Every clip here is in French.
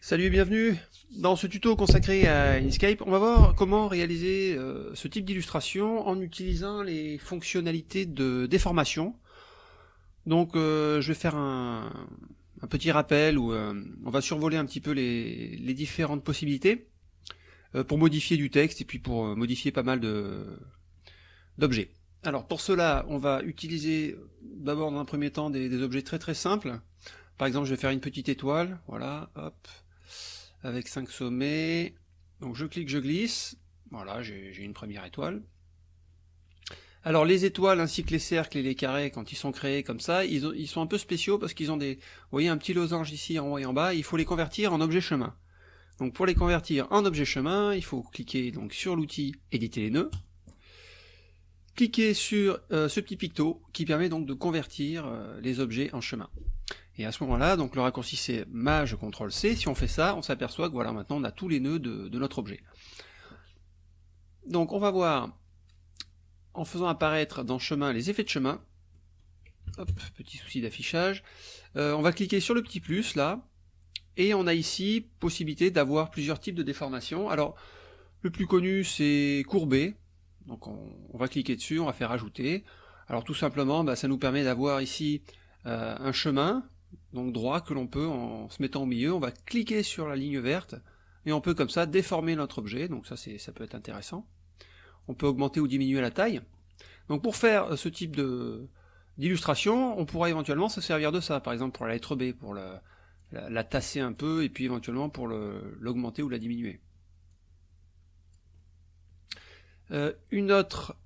Salut et bienvenue Dans ce tuto consacré à Inkscape, on va voir comment réaliser euh, ce type d'illustration en utilisant les fonctionnalités de déformation. Donc euh, je vais faire un, petit rappel où euh, on va survoler un petit peu les, différentes possibilités pour modifier du texte et puis pour modifier pas mal d'objets. Alors pour cela, on va utiliser d'abord dans un premier temps des, des objets très très simples. Par exemple, je vais faire une petite étoile, voilà, hop, avec 5 sommets. Donc je clique, je glisse. Voilà, j'ai une première étoile. Alors les étoiles ainsi que les cercles et les carrés, quand ils sont créés comme ça, ils, sont un peu spéciaux parce qu'ils ont des... Vous voyez un petit losange ici en haut et en bas, il faut les convertir en objet chemin. Donc pour les convertir en objet chemin, il faut cliquer donc sur l'outil éditer les nœuds, cliquer sur euh, ce petit picto qui permet donc de convertir euh, les objets en chemin. Et à ce moment-là, donc le raccourci c'est Maj CTRL C. Si on fait ça, on s'aperçoit que voilà, maintenant on a tous les nœuds de, notre objet. Donc on va voir, en faisant apparaître dans chemin les effets de chemin, hop, petit souci d'affichage, euh, on va cliquer sur le petit plus là, et on a ici possibilité d'avoir plusieurs types de déformations. Alors, le plus connu c'est courbé, donc on, va cliquer dessus, on va faire ajouter. Alors tout simplement, bah, ça nous permet d'avoir ici euh, un chemin donc droit, que l'on peut, en se mettant au milieu, on va cliquer sur la ligne verte, et on peut comme ça déformer notre objet, donc ça, ça peut être intéressant. On peut augmenter ou diminuer la taille. Donc pour faire ce type d'illustration, on pourra éventuellement se servir de ça, par exemple pour la lettre B, pour la, tasser un peu, et puis éventuellement pour l'augmenter ou la diminuer. Euh, une autre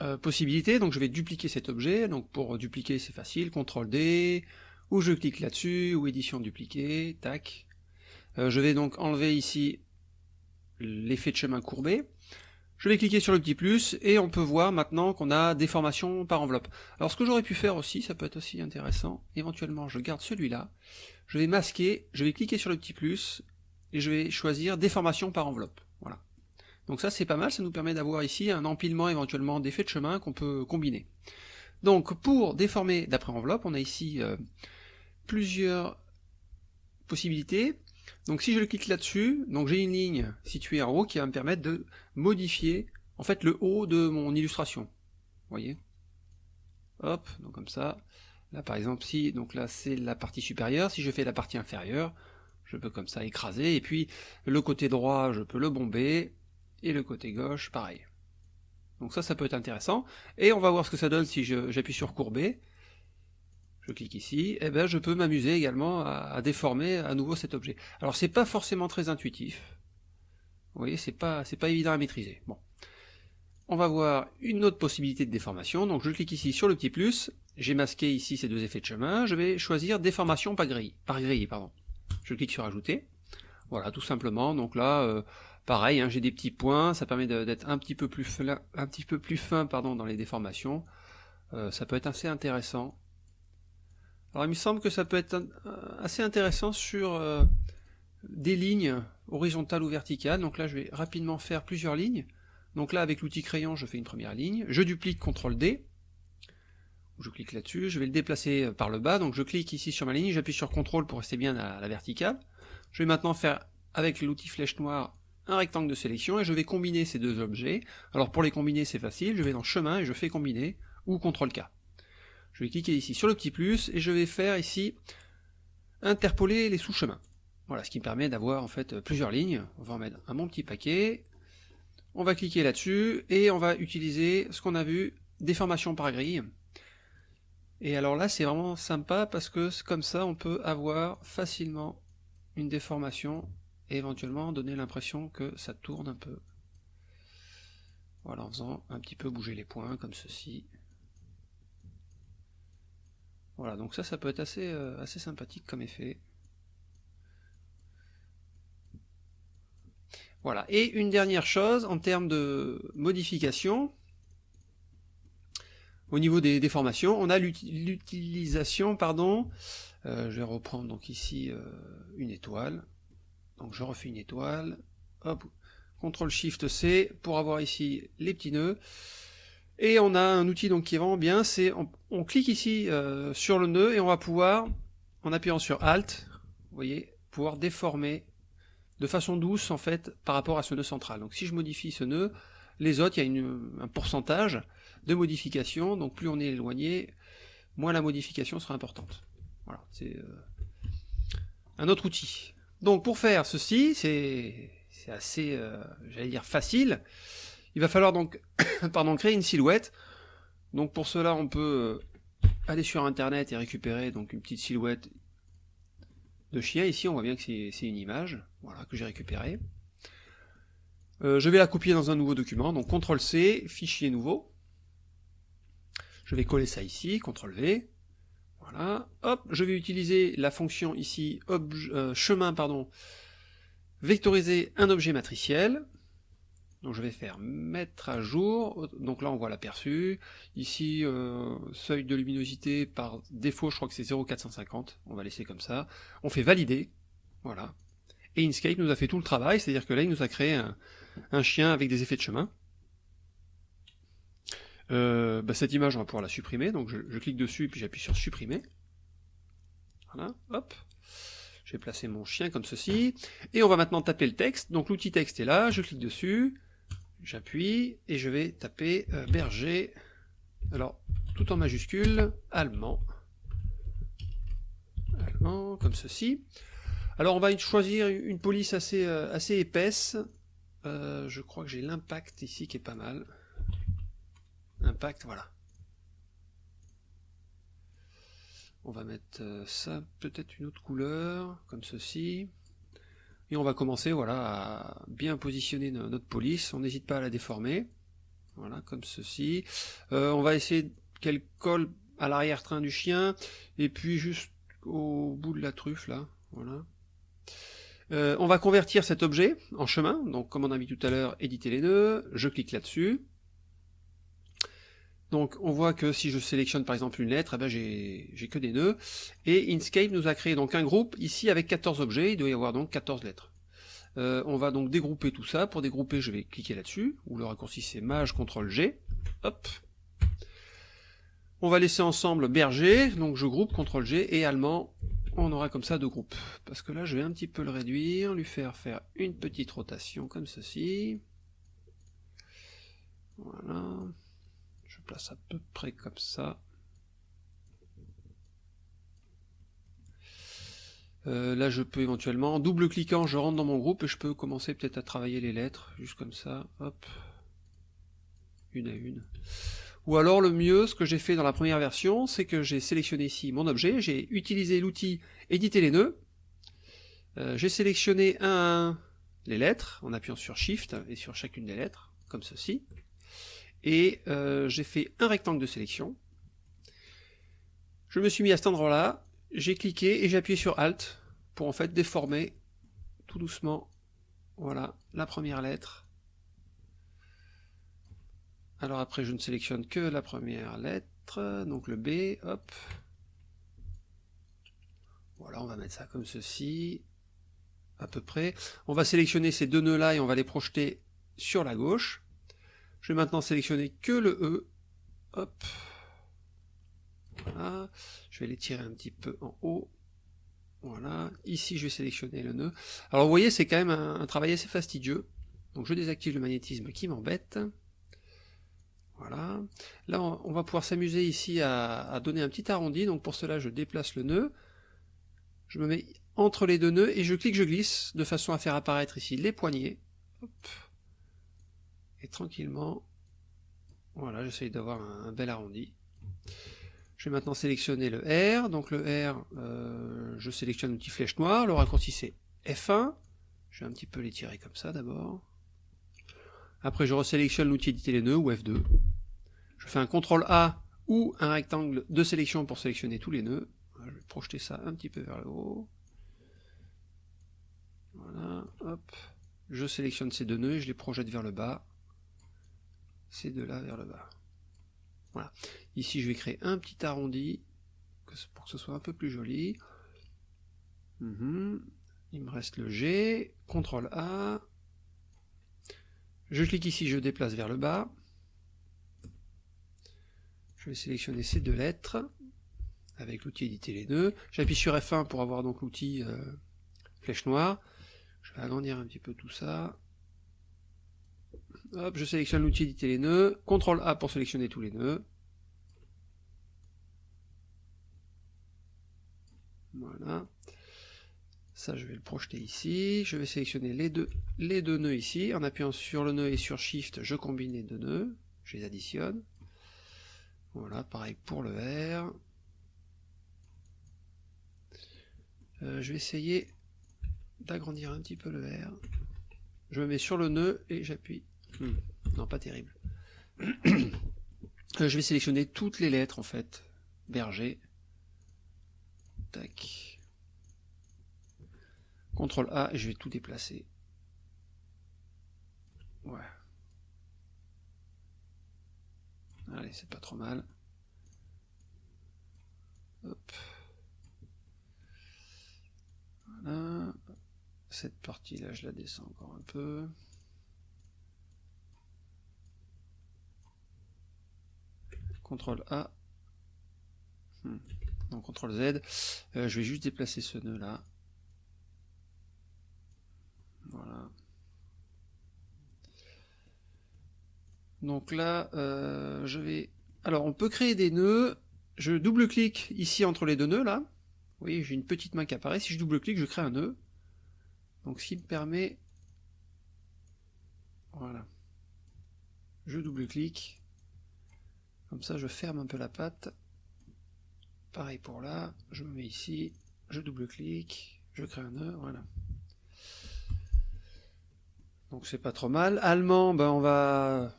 euh, possibilité, donc je vais dupliquer cet objet, donc pour dupliquer c'est facile, CTRL D, ou je clique là-dessus, ou édition dupliquer, tac. Euh, je vais donc enlever ici l'effet de chemin courbé, je vais cliquer sur le petit plus, et on peut voir maintenant qu'on a déformation par enveloppe. Alors ce que j'aurais pu faire aussi, ça peut être aussi intéressant, éventuellement je garde celui-là, je vais masquer, je vais cliquer sur le petit plus, et je vais choisir déformation par enveloppe. Donc ça c'est pas mal, ça nous permet d'avoir ici un empilement éventuellement d'effets de chemin qu'on peut combiner. Donc pour déformer d'après enveloppe, on a ici euh, plusieurs possibilités. Donc si je clique là-dessus, donc j'ai une ligne située en haut qui va me permettre de modifier en fait le haut de mon illustration. Vous voyez? Hop, donc comme ça. Là par exemple si, donc là c'est la partie supérieure, si je fais la partie inférieure, je peux comme ça écraser, et puis le côté droit je peux le bomber, et le côté gauche, pareil. Donc ça, ça peut être intéressant. Et on va voir ce que ça donne si j'appuie sur courber. Je clique ici, et eh ben je peux m'amuser également à, déformer à nouveau cet objet. Alors c'est pas forcément très intuitif. Vous voyez, c'est pas, pas évident à maîtriser. Bon. On va voir une autre possibilité de déformation. Donc je clique ici sur le petit plus. J'ai masqué ici ces deux effets de chemin. Je vais choisir déformation par grille. Par grille pardon. Je clique sur ajouter. Voilà, tout simplement. Donc là, euh, Pareil, hein, j'ai des petits points, ça permet d'être un petit peu plus fin, pardon, dans les déformations. Euh, ça peut être assez intéressant. Alors il me semble que ça peut être euh, assez intéressant sur euh, des lignes horizontales ou verticales. Donc là je vais rapidement faire plusieurs lignes. Donc là avec l'outil crayon je fais une première ligne, je duplique CTRL D, je clique là-dessus, je vais le déplacer par le bas, donc je clique ici sur ma ligne, j'appuie sur CTRL pour rester bien à la verticale. Je vais maintenant faire avec l'outil flèche noire un rectangle de sélection et je vais combiner ces deux objets. Alors pour les combiner c'est facile, je vais dans chemin et je fais combiner, ou CTRL K. Je vais cliquer ici sur le petit plus et je vais faire ici interpoler les sous-chemins. Voilà, ce qui me permet d'avoir en fait plusieurs lignes. On va en mettre un bon petit paquet. On va cliquer là-dessus et on va utiliser ce qu'on a vu, déformation par grille. Et alors là c'est vraiment sympa parce que comme ça on peut avoir facilement une déformation éventuellement donner l'impression que ça tourne un peu. Voilà, en faisant un petit peu bouger les points comme ceci. Voilà, donc ça, ça peut être assez, euh, assez sympathique comme effet. Voilà, et une dernière chose en termes de modification, au niveau des déformations, on a l'utilisation, pardon, euh, je vais reprendre donc ici euh, une étoile, donc je refais une étoile, hop, CTRL SHIFT C pour avoir ici les petits nœuds. Et on a un outil donc qui est vraiment bien, c'est on, clique ici euh, sur le nœud et on va pouvoir, en appuyant sur Alt, vous voyez, pouvoir déformer de façon douce en fait par rapport à ce nœud central. Donc si je modifie ce nœud, les autres, il y a un pourcentage de modification, donc plus on est éloigné, moins la modification sera importante. Voilà, c'est euh, un autre outil. Donc pour faire ceci, c'est assez, euh, j'allais dire, facile. Il va falloir donc pardon, créer une silhouette. Donc pour cela, on peut euh, aller sur internet et récupérer donc une petite silhouette de chien. Ici, on voit bien que c'est une image voilà, que j'ai récupérée. Euh, je vais la copier dans un nouveau document, donc CTRL-C, fichier nouveau. Je vais coller ça ici, CTRL-V. Hop, je vais utiliser la fonction ici, euh, chemin, pardon, vectoriser un objet matriciel. Donc je vais faire mettre à jour, donc là on voit l'aperçu, ici euh, seuil de luminosité par défaut je crois que c'est 0,450, on va laisser comme ça, on fait valider, voilà, et Inkscape nous a fait tout le travail, c'est à dire que là il nous a créé un, chien avec des effets de chemin. Euh, bah, cette image on va pouvoir la supprimer, donc je, clique dessus et puis j'appuie sur supprimer, voilà, hop, je vais placer mon chien comme ceci, et on va maintenant taper le texte, donc l'outil texte est là, je clique dessus, J'appuie et je vais taper euh, berger, alors tout en majuscule, allemand, allemand, comme ceci. Alors on va choisir une police assez, euh, assez épaisse, euh, je crois que j'ai l'impact ici qui est pas mal. Impact, voilà. On va mettre ça, peut-être une autre couleur, comme ceci. Et on va commencer voilà, à bien positionner notre police, on n'hésite pas à la déformer, voilà, comme ceci. Euh, on va essayer qu'elle colle à l'arrière-train du chien, et puis juste au bout de la truffe, là, voilà. Euh, on va convertir cet objet en chemin, donc comme on a mis tout à l'heure, éditer les nœuds, je clique là-dessus. Donc on voit que si je sélectionne par exemple une lettre, eh ben j'ai que des nœuds, et Inkscape nous a créé donc un groupe ici avec 14 objets, il doit y avoir donc 14 lettres. Euh, on va donc dégrouper tout ça, pour dégrouper je vais cliquer là-dessus, ou le raccourci c'est Maj CTRL G, hop. On va laisser ensemble berger, donc je groupe CTRL G, et allemand, on aura comme ça deux groupes. Parce que là je vais un petit peu le réduire, lui faire faire une petite rotation comme ceci. Voilà place à peu près comme ça. Euh, là je peux éventuellement, en double cliquant, je rentre dans mon groupe et je peux commencer peut-être à travailler les lettres, juste comme ça, une à une. Ou alors le mieux, ce que j'ai fait dans la première version, c'est que j'ai sélectionné ici mon objet, j'ai utilisé l'outil éditer les nœuds, euh, j'ai sélectionné un, un les lettres en appuyant sur Shift et sur chacune des lettres, comme ceci et euh, j'ai fait un rectangle de sélection. Je me suis mis à cet endroit-là, j'ai cliqué et j'ai appuyé sur Alt pour en fait déformer tout doucement, voilà, la première lettre. Alors après je ne sélectionne que la première lettre, donc le B, hop. Voilà, on va mettre ça comme ceci, à peu près. On va sélectionner ces deux nœuds là et on va les projeter sur la gauche. Je vais maintenant sélectionner que le E. Hop. Voilà. Je vais les tirer un petit peu en haut. Voilà. Ici, je vais sélectionner le nœud. Alors, vous voyez, c'est quand même un, travail assez fastidieux. Donc, je désactive le magnétisme qui m'embête. Voilà. Là, on, va pouvoir s'amuser ici à, à, donner un petit arrondi. Donc, pour cela, je déplace le nœud. Je me mets entre les deux nœuds et je clique, je glisse, de façon à faire apparaître ici les poignées. Hop et tranquillement, voilà, j'essaye d'avoir un, bel arrondi. Je vais maintenant sélectionner le R, donc le R, euh, je sélectionne l'outil flèche noire, le raccourci c'est F1, je vais un petit peu l'étirer comme ça d'abord. Après je resélectionne l'outil éditer les nœuds ou F2. Je fais un CTRL A ou un rectangle de sélection pour sélectionner tous les nœuds. Je vais projeter ça un petit peu vers le haut. Voilà, hop. Je sélectionne ces deux nœuds et je les projette vers le bas c'est de là vers le bas. Voilà. Ici, je vais créer un petit arrondi pour que ce soit un peu plus joli. Mhm. Il me reste le G, CTRL A. Je clique ici, je déplace vers le bas. Je vais sélectionner ces deux lettres avec l'outil éditer les nœuds. J'appuie sur F1 pour avoir donc l'outil euh, flèche noire. Je vais agrandir un petit peu tout ça. Je sélectionne l'outil éditer les nœuds. CTRL A pour sélectionner tous les nœuds. Voilà. Ça, je vais le projeter ici. Je vais sélectionner les deux, les deux nœuds ici. En appuyant sur le nœud et sur Shift, je combine les deux nœuds. Je les additionne. Voilà, pareil pour le R. Euh, je vais essayer d'agrandir un petit peu le R. Je me mets sur le nœud et j'appuie. Hmm, non, pas terrible. Euh, je vais sélectionner toutes les lettres en fait. Berger. Tac. CTRL A et je vais tout déplacer. Ouais. Allez, c'est pas trop mal. Hop. Voilà. Cette partie-là, je la descends encore un peu. CTRL A. Hmm. Donc CTRL Z. Euh, je vais juste déplacer ce nœud là. Voilà. Donc là, euh, je vais... Alors, on peut créer des nœuds. Je double-clique ici entre les deux nœuds, là. Vous voyez, j'ai une petite main qui apparaît. Si je double-clique, je crée un nœud. Donc, ce qui me permet... Voilà. Je double-clique. Comme ça, je ferme un peu la patte. Pareil pour là. Je me mets ici. Je double-clique. Je crée un nœud. Voilà. Donc, c'est pas trop mal. Allemand, ben, on va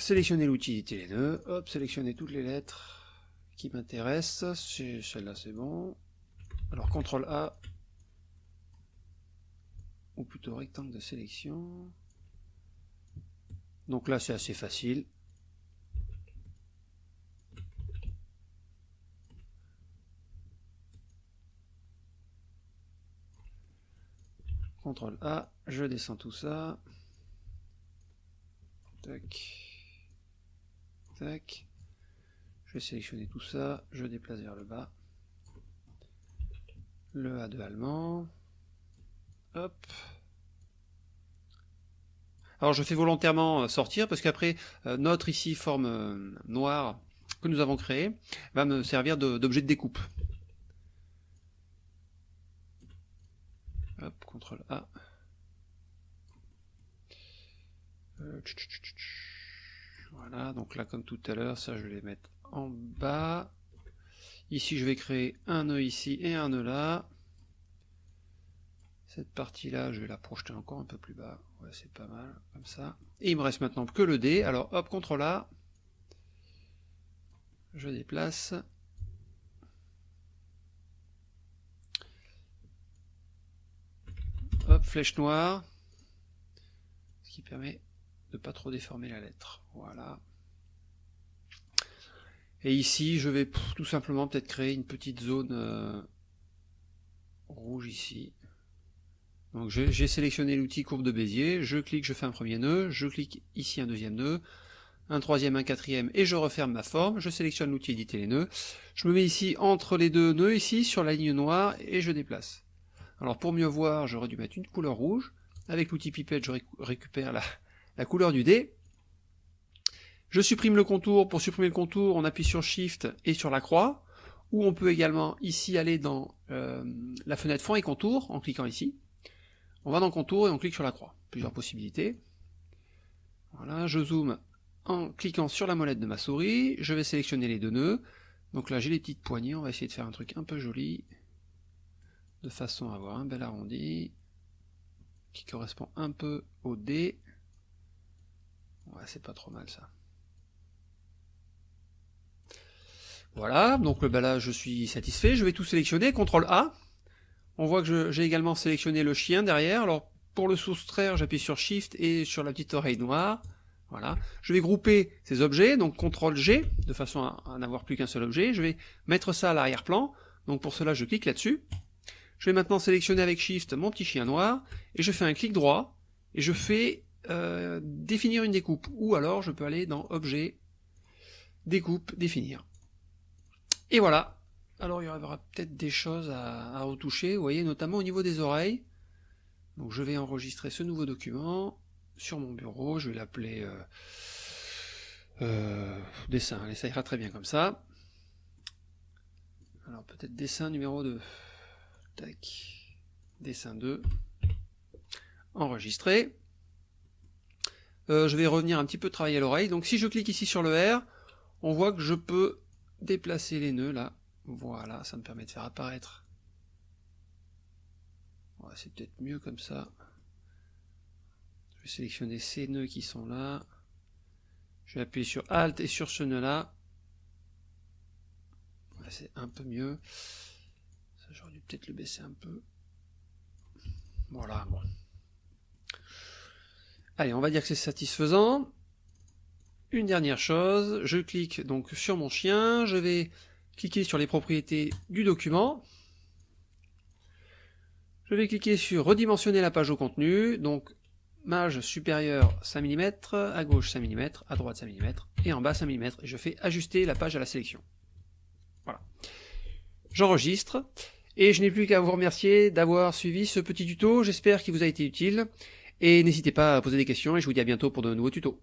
sélectionner l'outil les nœuds, hop, sélectionner toutes les lettres qui m'intéressent, celle-là c'est bon. Alors CTRL A, ou plutôt rectangle de sélection. Donc là c'est assez facile. CTRL A, je descends tout ça. Tac. Je vais sélectionner tout ça, je déplace vers le bas. Le A2 allemand. Hop. Alors je fais volontairement euh, sortir parce qu'après euh, notre ici forme euh, noire que nous avons créée va me servir d'objet de, découpe. Hop, CTRL A. Voilà, donc là comme tout à l'heure, ça je vais les mettre en bas. Ici je vais créer un nœud ici et un nœud là. Cette partie-là, je vais la projeter encore un peu plus bas. Ouais, c'est pas mal, comme ça. Et il me reste maintenant que le D. Alors hop, CTRL A. Je déplace. Flèche noire. Ce qui permet de pas trop déformer la lettre. Voilà. Et ici, je vais tout simplement peut-être créer une petite zone euh, rouge ici. Donc j'ai sélectionné l'outil courbe de Bézier, je clique, je fais un premier nœud, je clique ici un deuxième nœud, un troisième, un quatrième, et je referme ma forme, je sélectionne l'outil éditer les nœuds, je me mets ici entre les deux nœuds, ici, sur la ligne noire, et je déplace. Alors pour mieux voir, j'aurais dû mettre une couleur rouge, avec l'outil pipette, je récupère la, couleur du dé. Je supprime le contour. Pour supprimer le contour, on appuie sur Shift et sur la croix. Ou on peut également ici aller dans euh, la fenêtre fond et contour en cliquant ici. On va dans contour et on clique sur la croix. Plusieurs possibilités. Voilà, je zoome en cliquant sur la molette de ma souris. Je vais sélectionner les deux nœuds. Donc là j'ai les petites poignées, on va essayer de faire un truc un peu joli. De façon à avoir un bel arrondi. Qui correspond un peu au dé. Ouais, c'est pas trop mal ça. Voilà, donc bah là je suis satisfait, je vais tout sélectionner, CTRL A. On voit que j'ai également sélectionné le chien derrière, alors pour le soustraire j'appuie sur SHIFT et sur la petite oreille noire. Voilà. Je vais grouper ces objets, donc CTRL G, de façon à, n'avoir plus qu'un seul objet. Je vais mettre ça à l'arrière-plan, donc pour cela je clique là-dessus. Je vais maintenant sélectionner avec Shift mon petit chien noir, et je fais un clic droit, et je fais euh, définir une découpe, ou alors je peux aller dans Objet, Découpe, Définir. Et voilà, Alors il y aura peut-être des choses à, retoucher, vous voyez, notamment au niveau des oreilles. Donc je vais enregistrer ce nouveau document sur mon bureau, je vais l'appeler euh, euh, dessin, ça ira très bien comme ça. Alors peut-être dessin numéro 2. Dessin 2. Enregistré. Euh, je vais revenir un petit peu travailler à l'oreille. Donc si je clique ici sur le R, on voit que je peux déplacer les nœuds là. Voilà, ça me permet de faire apparaître. c'est peut-être mieux comme ça. Je vais sélectionner ces nœuds qui sont là. Je vais appuyer sur Alt et sur ce nœud là c'est un peu mieux. J'aurais dû peut-être le baisser un peu. Voilà, bon. Allez, on va dire que c'est satisfaisant. Une dernière chose, je clique donc sur mon chien, je vais cliquer sur les propriétés du document. Je vais cliquer sur redimensionner la page au contenu, donc marge supérieure 5 mm, à gauche 5 mm, à droite 5 mm, et en bas 5 mm, et je fais ajuster la page à la sélection. Voilà. J'enregistre, et je n'ai plus qu'à vous remercier d'avoir suivi ce petit tuto, j'espère qu'il vous a été utile, et n'hésitez pas à poser des questions, et je vous dis à bientôt pour de nouveaux tutos.